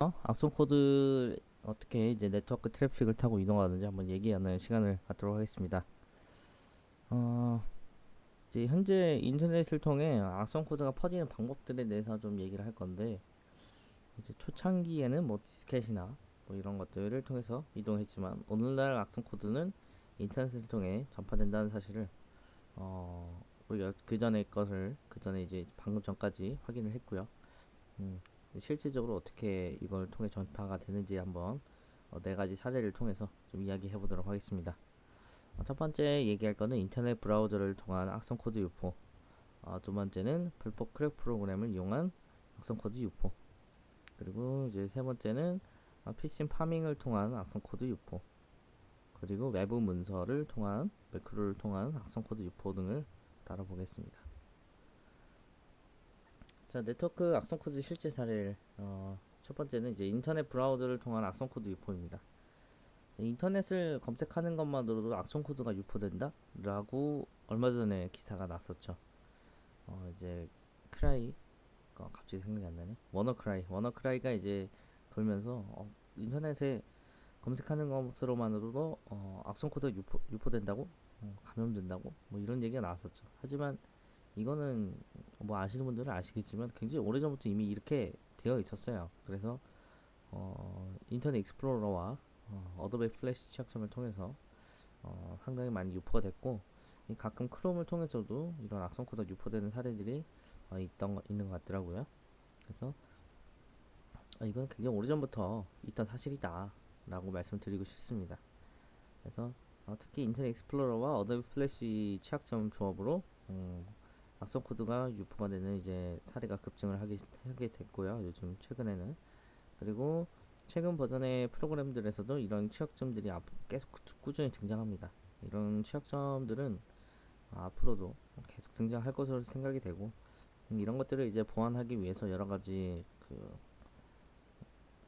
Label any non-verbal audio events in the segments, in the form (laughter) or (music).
어? 악성 코드 어떻게 이제 네트워크 트래픽을 타고 이동하는지 한번 얘기하는 시간을 갖도록 하겠습니다. 어, 이제 현재 인터넷을 통해 악성 코드가 퍼지는 방법들에 대해서 좀 얘기를 할 건데 이제 초창기에는 뭐 디스켓이나 뭐 이런 것들을 통해서 이동했지만 오늘날 악성 코드는 인터넷을 통해 전파된다는 사실을 어, 우리가 그 전에 것을 그 전에 이제 방금 전까지 확인을 했고요. 음, 실질적으로 어떻게 이걸 통해 전파가 되는지 한번 어, 네 가지 사례를 통해서 좀 이야기해 보도록 하겠습니다. 어, 첫 번째 얘기할 거는 인터넷 브라우저를 통한 악성 코드 유포. 어, 두 번째는 불법 크랙 프로그램을 이용한 악성 코드 유포. 그리고 이제 세 번째는 어, 피싱 파밍을 통한 악성 코드 유포. 그리고 외부 문서를 통한 매크로를 통한 악성 코드 유포 등을 다뤄보겠습니다. 자, 네트워크 악성 코드 실제 사례를 어, 첫 번째는 이제 인터넷 브라우저를 통한 악성 코드 유포입니다. 인터넷을 검색하는 것만으로도 악성 코드가 유포된다 라고 얼마 전에 기사가 났었죠. 어, 이제 Cry 어, 갑자기 생각이 안 나네. WannaCry WannaCry가 이제 돌면서 어, 인터넷에 검색하는 것으로만으로도 어, 악성 코드가 유포, 유포된다고 어, 감염된다고 뭐 이런 얘기가 나왔었죠. 하지만 이거는 뭐 아시는 분들은 아시겠지만 굉장히 오래전부터 이미 이렇게 되어 있었어요. 그래서 어, Internet Explorer와 어, Adobe Flash 취약점을 통해서 어, 상당히 많이 유포가 됐고 가끔 Chrome을 통해서도 이런 악성 코드가 유포되는 사례들이 어, 있던 거, 있는 것 같더라고요. 그래서 어, 이건 굉장히 오래전부터 있던 사실이다 라고 말씀드리고 싶습니다. 그래서 어, 특히 Internet Explorer와 Adobe Flash 취약점 조합으로 음, 악성 코드가 유포가 되는 이제 사례가 급증을 하게, 하게 됐고요. 요즘 최근에는 그리고 최근 버전의 프로그램들에서도 이런 취약점들이 계속 꾸준히 등장합니다. 이런 취약점들은 앞으로도 계속 등장할 것으로 생각이 되고 이런 것들을 이제 보완하기 위해서 여러 가지 그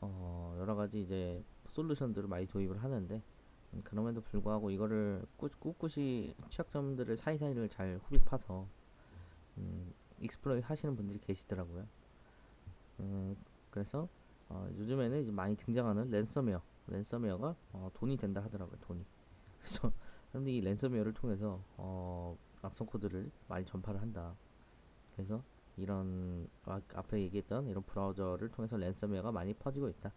어, 여러 가지 이제 솔루션들을 많이 도입을 하는데 그럼에도 불구하고 이거를 꾸, 꿋꿋이 취약점들을 사이사이를 잘 흡입해서 음, exploit 하시는 분들이 계시더라고요. 음, 그래서 어, 요즘에는 이제 많이 등장하는 랜섬웨어, 랜섬웨어가 어, 돈이 된다 하더라고요. 돈이. (laughs) 그래서 사람들이 이 랜섬웨어를 통해서 어, 악성 코드를 많이 전파를 한다. 그래서 이런 아, 앞에 얘기했던 이런 브라우저를 통해서 랜섬웨어가 많이 퍼지고 있다.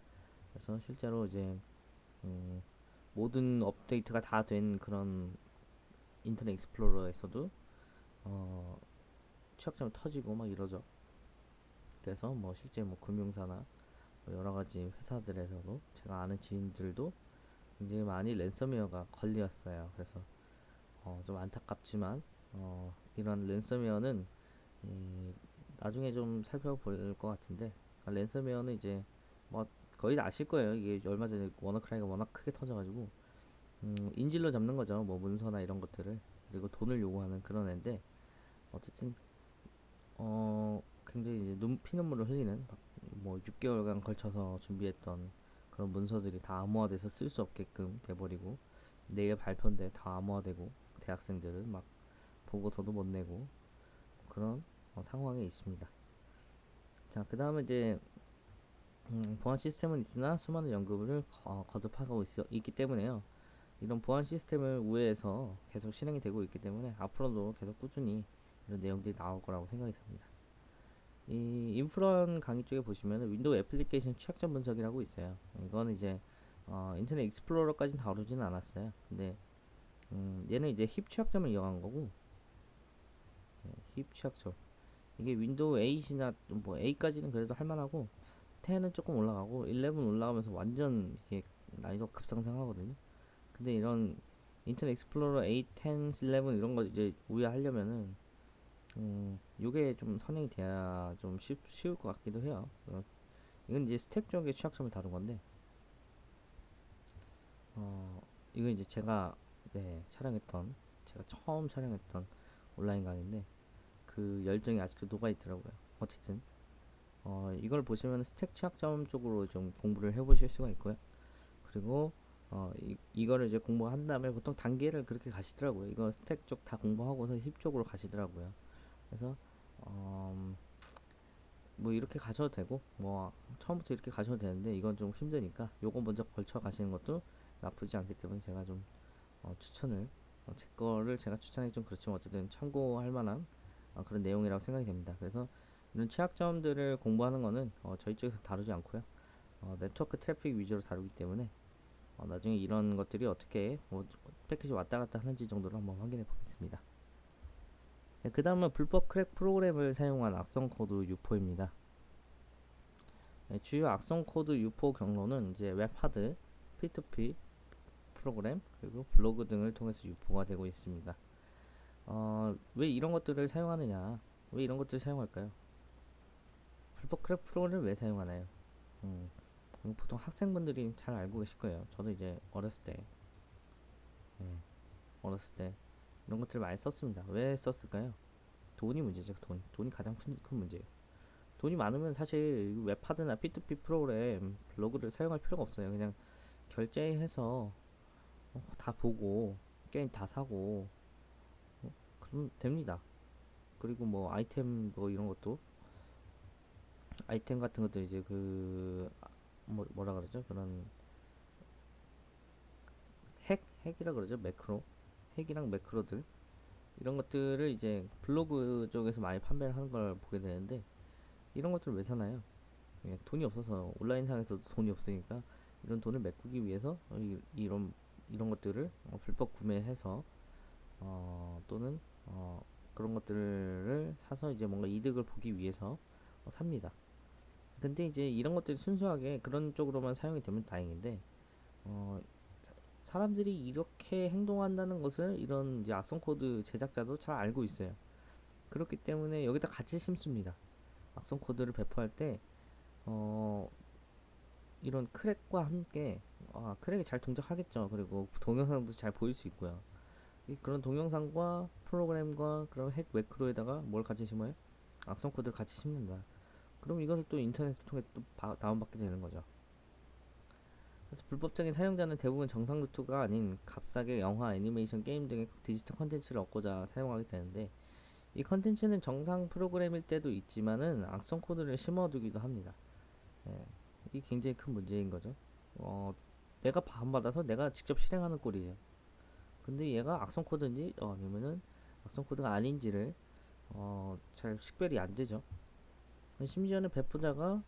그래서 실제로 이제 음, 모든 업데이트가 다 된 그런 Internet Explorer에서도 어, 취약점이 터지고 막 이러죠. 그래서 뭐 실제 뭐 금융사나 뭐 여러 가지 회사들에서도 제가 아는 지인들도 굉장히 많이 랜섬웨어가 걸렸어요. 그래서 어, 좀 안타깝지만 어, 이런 랜섬웨어는 이, 나중에 좀 살펴볼 것 같은데 아, 랜섬웨어는 이제 뭐 거의 다 아실 거예요. 이게 얼마 전에 워너크라이가 워낙 크게 터져가지고 음, 인질로 잡는 거죠. 뭐 문서나 이런 것들을 그리고 돈을 요구하는 그런 애인데 어쨌든 어 굉장히 이제 눈 피눈물을 흘리는 뭐 6개월간 걸쳐서 준비했던 그런 문서들이 다 암호화돼서 쓸 수 없게끔 돼버리고 내일 발표인데 다 암호화되고 대학생들은 막 보고서도 못 내고 그런 어, 상황에 있습니다. 자, 그 다음에 이제 음, 보안 시스템은 있으나 수많은 연구를 어, 거듭하고 있, 있기 때문에요. 이런 보안 시스템을 우회해서 계속 실행이 되고 있기 때문에 앞으로도 계속 꾸준히 이런 내용들이 나올 거라고 생각이 듭니다. 이 인프런 강의 쪽에 보시면 Windows application 취약점 분석이라고 있어요. 이거는 이제 어, Internet Explorer까지는 다루지는 않았어요. 근데 음, 얘는 이제 heap 취약점을 이용한 거고 네, heap 취약점 이게 Windows 8이나 뭐 8까지는 그래도 할만하고 10은 조금 올라가고 11 올라가면서 완전 이게 난이도 급상승하거든요. 근데 이런 Internet Explorer 8, 10, 11 이런 거 이제 우회하려면은 음, 요게 좀 선행이 돼야 좀 쉽, 쉬울 것 같기도 해요. 어, 이건 이제 스택 쪽의 취약점을 다룬 건데, 어, 이건 이제 제가, 네, 촬영했던, 제가 처음 촬영했던 온라인 강의인데, 그 열정이 아직도 녹아 있더라고요. 어쨌든, 어, 이걸 보시면 스택 취약점 쪽으로 좀 공부를 해 보실 수가 있고요. 그리고, 어, 이, 이거를 이제 공부한 다음에 보통 단계를 그렇게 가시더라고요. 이거 스택 쪽 다 공부하고서 힙 쪽으로 가시더라고요. 그래서 어, 뭐 이렇게 가셔도 되고 뭐 처음부터 이렇게 가셔도 되는데 이건 좀 힘드니까 요거 먼저 걸쳐 가시는 것도 나쁘지 않기 때문에 제가 좀 어, 추천을 어, 제 거를 제가 추천하기 좀 그렇지만 어쨌든 참고할 만한 어, 그런 내용이라고 생각이 됩니다. 그래서 이런 취약점들을 공부하는 거는 어, 저희 쪽에서 다루지 않고요. 어, 네트워크 트래픽 위주로 다루기 때문에 어, 나중에 이런 것들이 어떻게 뭐, 패킷이 왔다 갔다 하는지 정도로 한번 확인해 보겠습니다. 네, 그 다음은 불법 crack 프로그램을 사용한 악성 코드 유포입니다. 네, 주요 악성 코드 유포 경로는 이제 웹하드, P2P 프로그램 그리고 블로그 등을 통해서 유포가 되고 있습니다. 어, 왜 이런 것들을 사용하느냐? 왜 이런 것들을 사용할까요? 불법 crack 프로그램을 왜 사용하나요? 음, 보통 학생분들이 잘 알고 계실 거예요. 저도 이제 어렸을 때, 예, 어렸을 때 이런 것들을 많이 썼습니다. 왜 썼을까요? 돈이 문제죠. 돈. 돈이 가장 큰, 큰 문제예요. 돈이 많으면 사실 이 웹하드나 P2P 프로그램 블로그를 사용할 필요가 없어요. 그냥 결제해서 어, 다 보고 게임 다 사고 어, 그러면 됩니다. 그리고 뭐 아이템 뭐 이런 것도 아이템 같은 것도 이제 그 뭐, 뭐라 그러죠? 그런 핵 핵이라 그러죠? 매크로 핵이랑 매크로들 이런 것들을 이제 블로그 쪽에서 많이 판매를 하는 걸 보게 되는데 이런 것들을 왜 사나요? 예, 돈이 없어서 온라인상에서도 돈이 없으니까 이런 돈을 메꾸기 위해서 이, 이런 이런 것들을 어, 불법 구매해서 어, 또는 어, 그런 것들을 사서 이제 뭔가 이득을 보기 위해서 어, 삽니다. 근데 이제 이런 것들이 순수하게 그런 쪽으로만 사용이 되면 다행인데 어, 사- 사람들이 이렇게 행동한다는 것을 이런 이제 악성 코드 제작자도 잘 알고 있어요. 그렇기 때문에 여기다 같이 심습니다. 악성 코드를 배포할 때 어, 이런 crack과 함께 아, crack이 잘 동작하겠죠. 그리고 동영상도 잘 보일 수 있고요. 이 그런 동영상과 프로그램과 그런 hack 매크로에다가 뭘 같이 심어요? 악성 코드를 같이 심는다. 그럼 이것을 또 인터넷을 통해 또 바- 다운받게 되는 거죠. 그래서 불법적인 사용자는 대부분 정상 루트가 아닌 값싸게 영화, 애니메이션, 게임 등의 디지털 컨텐츠를 얻고자 사용하게 되는데 이 컨텐츠는 정상 프로그램일 때도 있지만은 악성 코드를 심어두기도 합니다. 예, 이게 굉장히 큰 문제인 거죠. 어, 내가 반받아서 내가 직접 실행하는 꼴이에요. 근데 얘가 악성 코드인지 어, 아니면은 악성 코드가 아닌지를 어, 잘 식별이 안 되죠. 심지어는 배포자가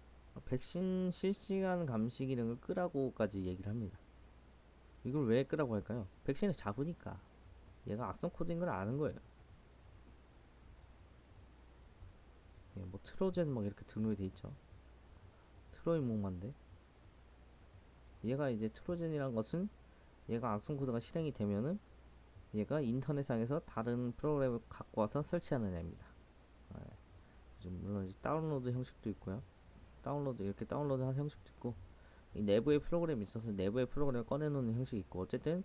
백신 실시간 감시 기능을 끄라고까지 얘기를 합니다. 이걸 왜 끄라고 할까요? 백신을 잡으니까 얘가 악성 코드인 걸 아는 거예요. 예, 뭐 트로젠 막 이렇게 등록이 돼 있죠. 트로이 목마인데 얘가 이제 Trojan이란 것은 얘가 악성 코드가 실행이 되면은 얘가 인터넷상에서 다른 프로그램을 갖고 와서 설치하는 애입니다. 예. 좀 물론 이제 다운로드 형식도 있고요. 다운로드 이렇게 다운로드 하는 형식도 있고 이 내부의 프로그램이 있어서 내부의 프로그램을 꺼내놓는 형식이 있고 어쨌든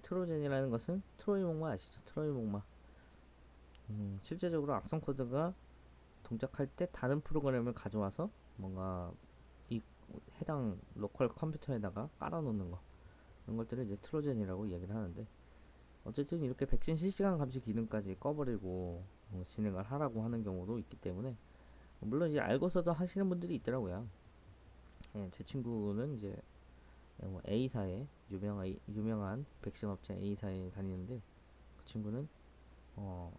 Trojan이라는 것은 트로이 목마 아시죠? 트로이 목마. 음, 실제적으로 악성 코드가 동작할 때 다른 프로그램을 가져와서 뭔가 이 해당 로컬 컴퓨터에다가 깔아놓는 거 이런 것들을 이제 트로젠이라고 얘기를 하는데 어쨌든 이렇게 백신 실시간 감시 기능까지 꺼버리고 어, 진행을 하라고 하는 경우도 있기 때문에 물론 이제 알고서도 하시는 분들이 있더라고요. 예, 제 친구는 이제 뭐 A사에 유명한 유명한 백신 업체 A사에 다니는데 그 친구는 어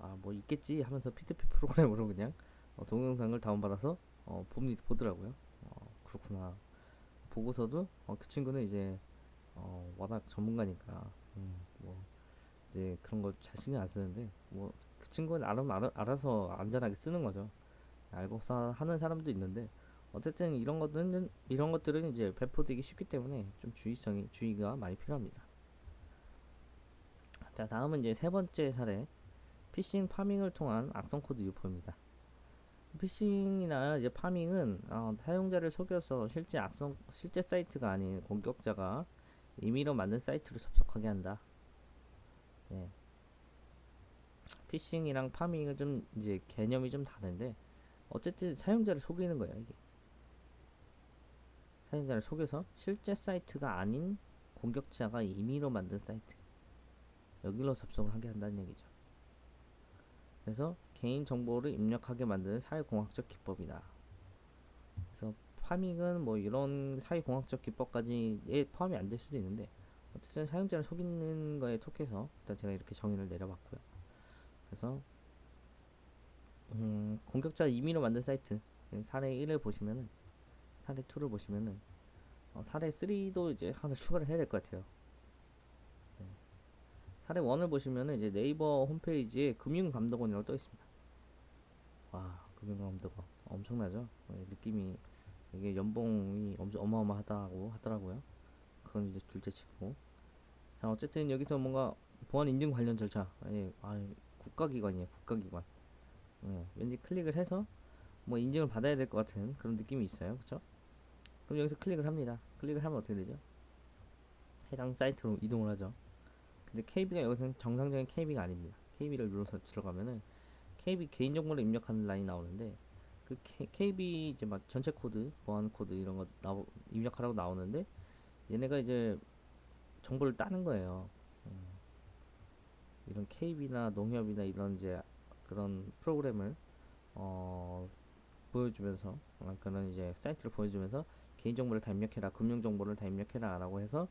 아 뭐 있겠지 하면서 P2P 프로그램으로 그냥 어, 동영상을 다운받아서 어, 봅니 보더라고요. 어, 그렇구나. 보고서도 어, 그 친구는 이제 어, 워낙 전문가니까 음, 뭐 이제 그런 거 자신이 안 쓰는데 뭐 그 친구는 알아, 알아, 알아서 안전하게 쓰는 거죠. 알고서 하는 사람도 있는데 어쨌든 이런 것들은 이런 것들은 이제 배포되기 쉽기 때문에 좀 주의성이 주의가 많이 필요합니다. 자 다음은 이제 세 번째 사례 피싱 pharming을 통한 악성 코드 유포입니다. 피싱이나 이제 pharming은 어, 사용자를 속여서 실제 악성 실제 사이트가 아닌 공격자가 임의로 만든 사이트로 접속하게 한다. 예. 피싱이랑 pharming은 좀 이제 개념이 좀 다른데 어쨌든 사용자를 속이는 거예요 이게. 사용자를 속여서 실제 사이트가 아닌 공격자가 임의로 만든 사이트 여기로 접속을 하게 한다는 얘기죠. 그래서 개인 정보를 입력하게 만드는 사회공학적 기법이다. 그래서 파밍은 뭐 이런 사회공학적 기법까지에 포함이 안 될 수도 있는데 어쨌든 사용자를 속이는 거에 톡해서 일단 제가 이렇게 정의를 내려봤고요. 그래서 음, 공격자 임의로 만든 사이트 사례 1을 보시면은 사례 2를 보시면은 어, 사례 3도 이제 하나 추가를 해야 될 것 같아요. 네. 사례 1을 보시면은 이제 네이버 홈페이지에 금융감독원이라고 떠 있습니다. 와, 금융감독원 엄청나죠? 네, 느낌이 이게 연봉이 엄청 어마어마하다고 하더라고요. 그건 이제 둘째치고. 자, 어쨌든 여기서 뭔가 보안 인증 관련 절차, 예, 아, 국가기관이에요, 국가기관. 예, 왠지 클릭을 해서 뭐 인증을 받아야 될 것 같은 그런 느낌이 있어요, 그쵸? 그럼 여기서 클릭을 합니다. 클릭을 하면 어떻게 되죠? 해당 사이트로 이동을 하죠. 근데 KB가 여기서는 정상적인 KB가 아닙니다. KB를 눌러서 들어가면은 KB 개인정보를 입력하는 라인이 나오는데 그 KB 이제 막 전체 코드, 보안 코드 이런 거 나오, 입력하라고 나오는데 얘네가 이제 정보를 따는 거예요. 음, 이런 KB나 농협이나 이런 이제 그런 프로그램을 어, 보여주면서 어, 그런 이제 사이트를 보여주면서 개인정보를 다 입력해라, 금융정보를 다 입력해라 라고 해서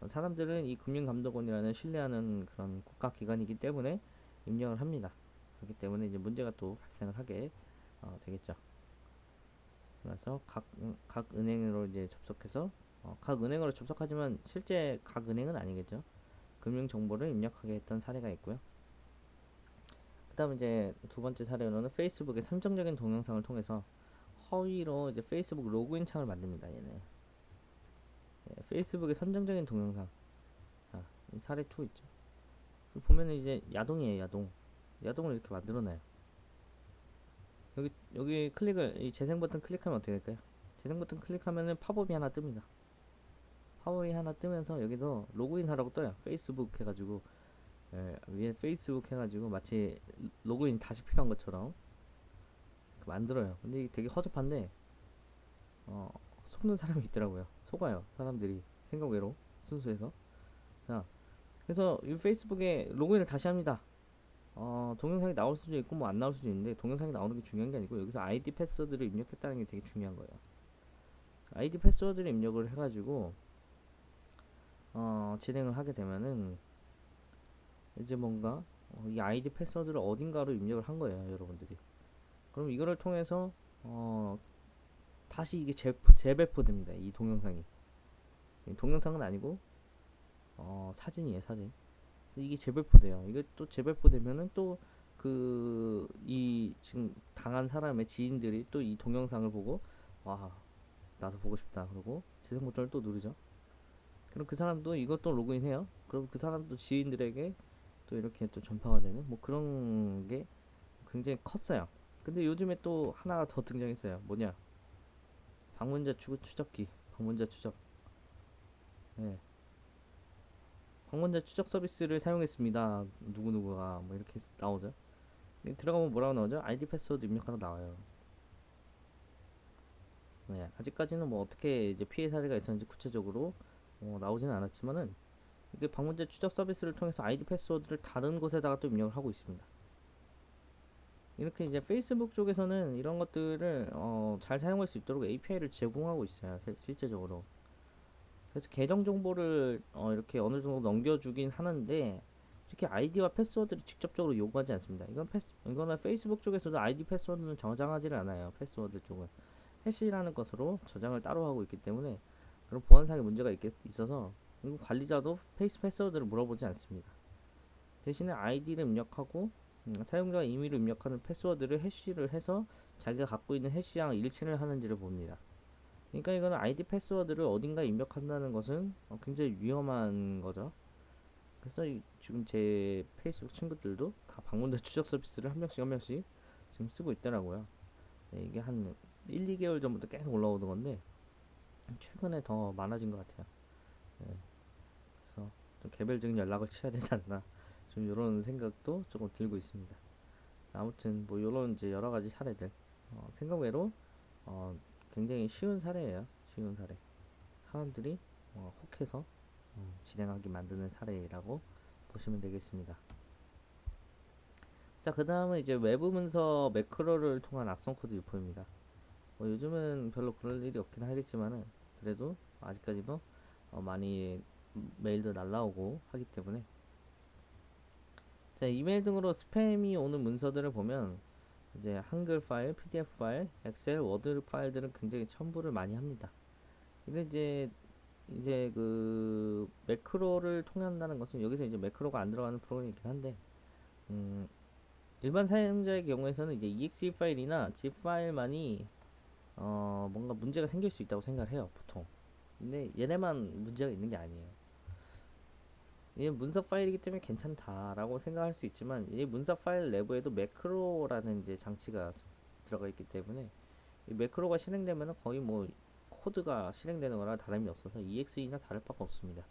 어, 사람들은 이 금융감독원이라는 신뢰하는 그런 국가기관이기 때문에 입력을 합니다. 그렇기 때문에 이제 문제가 또 발생을 하게 어, 되겠죠. 그래서 각, 음, 각 은행으로 이제 접속해서 어, 각 은행으로 접속하지만 실제 각 은행은 아니겠죠. 금융 정보를 입력하게 했던 사례가 있고요. 그다음 이제 두 번째 사례로는 페이스북의 선정적인 동영상을 통해서 허위로 이제 페이스북 로그인 창을 만듭니다. 얘네. 예, 페이스북의 선정적인 동영상. 자, 이 사례 2 있죠. 보면은 이제 야동이에요, 야동. 야동을 이렇게 만들어놔요. 여기 여기 클릭을 이 재생 버튼 클릭하면 어떻게 될까요? 재생 버튼 클릭하면은 팝업이 하나 뜹니다. 팝업이 하나 뜨면서 여기도 로그인 하라고 떠요. 페이스북 해가지고 예, 위에 페이스북 해가지고 마치 로그인 다시 필요한 것처럼 만들어요. 근데 이게 되게 허접한데 어, 속는 사람이 있더라고요. 속아요. 사람들이 생각 외로 순수해서 자 그래서 이 페이스북에 로그인을 다시 합니다. 어, 동영상이 나올 수도 있고 뭐 안 나올 수도 있는데 동영상이 나오는 게 중요한 게 아니고 여기서 아이디 패스워드를 입력했다는 게 되게 중요한 거예요. 아이디 패스워드를 입력을 해가지고 어, 진행을 하게 되면은 이제 뭔가 어, 이 아이디 패스워드를 어딘가로 입력을 한 거예요, 여러분들이. 그럼 이거를 통해서 어, 다시 이게 재, 재배포됩니다. 이 동영상이. 이 동영상은 아니고 어, 사진이에요, 사진. 이게 재배포돼요. 이게 또 재배포되면은 또 그 이 지금 당한 사람의 지인들이 또 이 동영상을 보고 와 나도 보고 싶다 그러고 재생 버튼을 또 누르죠. 그럼 그 사람도 이것도 로그인해요. 그럼 그 사람도 지인들에게 또 이렇게 또 전파가 되는 뭐 그런 게 굉장히 컸어요. 근데 요즘에 또 하나가 더 등장했어요. 뭐냐? 방문자 추, 추적기, 방문자 추적. 네. 방문자 추적 서비스를 사용했습니다. 누구누구가 뭐 이렇게 나오죠. 들어가면 뭐라고 나오죠? 아이디 패스워드 입력하러 나와요. 네, 아직까지는 뭐 어떻게 이제 피해 사례가 있었는지 구체적으로 어, 나오지는 않았지만은 이게 방문자 추적 서비스를 통해서 아이디 패스워드를 다른 곳에다가 또 입력을 하고 있습니다. 이렇게 이제 페이스북 쪽에서는 이런 것들을 어, 잘 사용할 수 있도록 API를 제공하고 있어요. 실제적으로. 그래서 계정 정보를 어, 이렇게 어느 정도 넘겨주긴 하는데 이렇게 아이디와 패스워드를 직접적으로 요구하지 않습니다. 이건 패스, 이거는 페이스북 쪽에서도 아이디 패스워드는 저장하지를 않아요. 패스워드 쪽은 해시라는 것으로 저장을 따로 하고 있기 때문에 그런 보안상의 문제가 있겠, 있어서 관리자도 페이스 패스워드를 물어보지 않습니다. 대신에 아이디를 입력하고 음, 사용자가 임의로 입력하는 패스워드를 해시를 해서 자기가 갖고 있는 해시랑 일치를 하는지를 봅니다. 그러니까 이거는 아이디 패스워드를 어딘가 입력한다는 것은 어, 굉장히 위험한 거죠. 그래서 이, 지금 제 페이스북 친구들도 다 방문자 추적 서비스를 한 명씩 한 명씩 지금 쓰고 있더라고요. 네, 이게 한 1, 2개월 전부터 계속 올라오던 건데 최근에 더 많아진 것 같아요. 네. 좀 개별적인 연락을 (laughs) 취해야 되지 않나 좀 이런 생각도 조금 들고 있습니다. 아무튼 뭐 이런 이제 여러 가지 사례들 어, 생각외로 어, 굉장히 쉬운 사례예요. 쉬운 사례. 사람들이 어, 혹해서 음, 진행하게 만드는 사례라고 보시면 되겠습니다. 자, 그 다음은 이제 외부 문서 매크로를 통한 악성 코드 유포입니다. 뭐 요즘은 별로 그럴 일이 없긴 하겠지만은 그래도 아직까지도 어, 많이 메일도 날라오고 하기 때문에 자, 이메일 등으로 스팸이 오는 문서들을 보면 이제 한글 파일, PDF 파일, 엑셀, 워드 파일들은 굉장히 첨부를 많이 합니다. 근데 이제 이제 그 매크로를 통한다는 것은 여기서 이제 매크로가 안 들어가는 프로그램이긴 한데 음, 일반 사용자의 경우에서는 이제 exe 파일이나 zip 파일만이 어, 뭔가 문제가 생길 수 있다고 생각을 해요, 보통. 근데 얘네만 문제가 있는 게 아니에요. 이게 문서 파일이기 때문에 괜찮다라고 생각할 수 있지만 이 문서 파일 내부에도 매크로라는 이제 장치가 스- 들어가 있기 때문에 이 매크로가 실행되면은 거의 뭐 코드가 실행되는 거랑 다름이 없어서 EXE나 다를 바가 없습니다.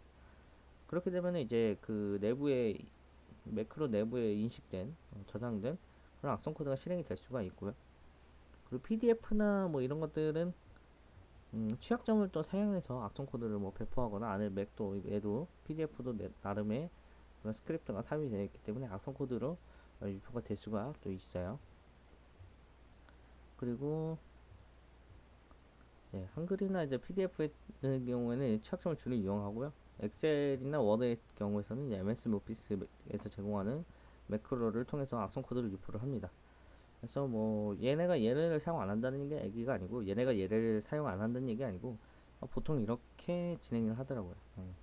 그렇게 되면 이제 그 내부에 매크로 내부에 인식된 어, 저장된 그런 악성 코드가 실행이 될 수가 있고요. 그리고 PDF나 뭐 이런 것들은 음, 취약점을 또 사용해서 악성 코드를 뭐 배포하거나 안에 맥도 얘도 PDF도 나름의 그런 스크립트가 삽입이 되어 있기 때문에 악성 코드로 어, 유포가 될 수가 또 있어요. 그리고 예, 한글이나 이제 PDF의 경우에는 취약점을 주로 이용하고요. 엑셀이나 워드의 경우에서는 MS 오피스에서 제공하는 매크로를 통해서 악성 코드를 유포를 합니다. 그래서 뭐 얘네가 얘네를 사용 안 한다는 게 얘기가 아니고 얘네가 얘를 사용 안 한다는 얘기 아니고 어, 보통 이렇게 진행을 하더라고요. 음.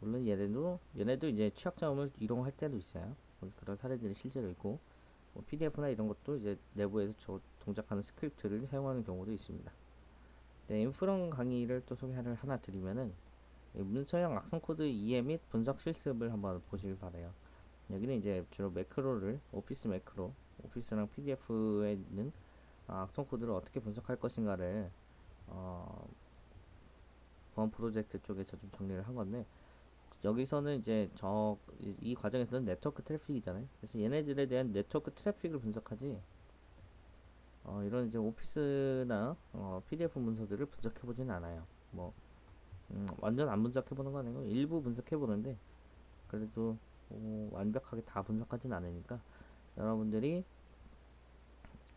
물론 얘네도 얘네도 이제 취약점을 이용할 때도 있어요. 뭐 그런 사례들이 실제로 있고 뭐 PDF나 이런 것도 이제 내부에서 저 동작하는 스크립트를 사용하는 경우도 있습니다. 네, 인프런 강의를 또 소개를 하나 드리면은 이 문서형 악성 코드 이해 및 분석 실습을 한번 보시길 바래요. 여기는 이제 주로 매크로를 오피스 매크로, 오피스랑 PDF에 있는 아, 악성 코드를 어떻게 분석할 것인가를 어, 보안프로젝트 쪽에서 좀 정리를 한 건데 여기서는 이제 저 이 과정에서는 네트워크 트래픽이잖아요. 그래서 얘네들에 대한 네트워크 트래픽을 분석하지 어, 이런 이제 오피스나 어, PDF 문서들을 분석해 보지는 않아요. 뭐 음, 완전 안 분석해 보는 건 아니고 일부 분석해 보는데 그래도 어, 완벽하게 다 분석하진 않으니까 여러분들이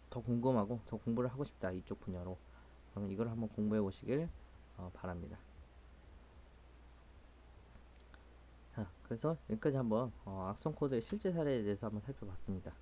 더 궁금하고 더 공부를 하고 싶다 이쪽 분야로 그러면 이걸 한번 공부해 보시길 어, 바랍니다. 자, 그래서 여기까지 한번 어, 악성 코드의 실제 사례에 대해서 한번 살펴봤습니다.